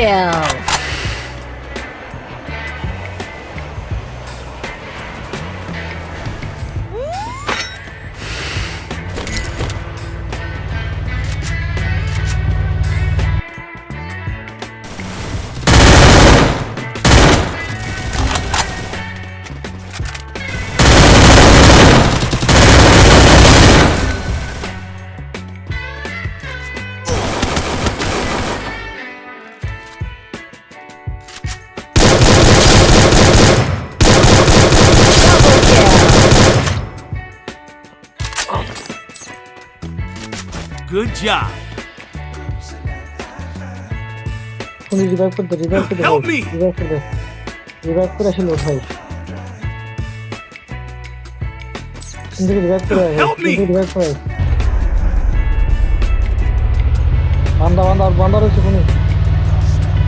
kill! Good job. তুমি revive করতে revive করতে Help me! রিভাইভ করতে রিভাইভ করে আসলে ভাই কিন্তু রিভাইভ করে Help me! রিভাইভ করে বান্দা বান্দা বান্দা রয়েছে কোনো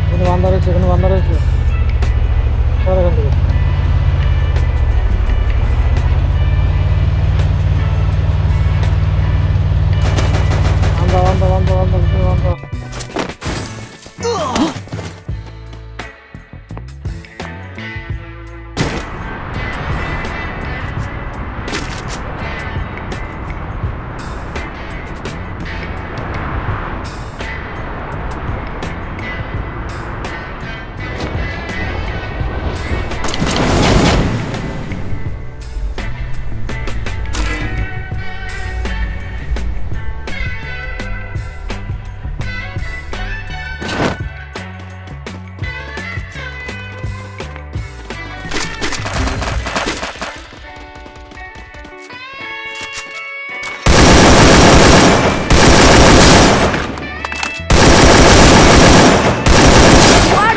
কোনো বান্দা রয়েছে কোনো বান্দা রয়েছে সর এখান থেকে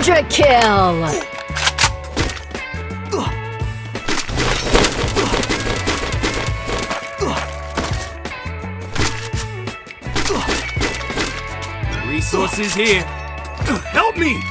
Quadra kill! Resources here. Help me!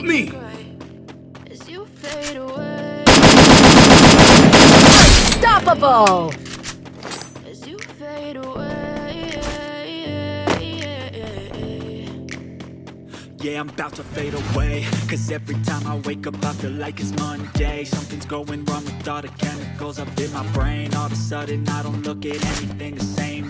Help me! as you fade away. Unstoppable! As you fade away. Yeah, I'm about to fade away Cause every time I wake up I feel like it's Monday Something's going wrong with all the chemicals up in my brain All of a sudden I don't look at anything the same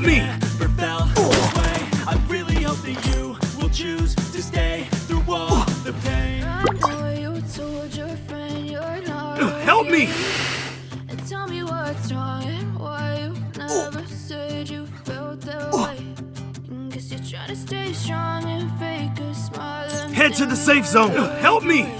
Help me! never felt this way I really hope that you will choose to stay Through all the pain I know you told your friend you're not Help me! And tell me what's wrong and why you never said you felt that way. Guess you're trying to stay strong and fake a smile. Head to the safe zone. Help me.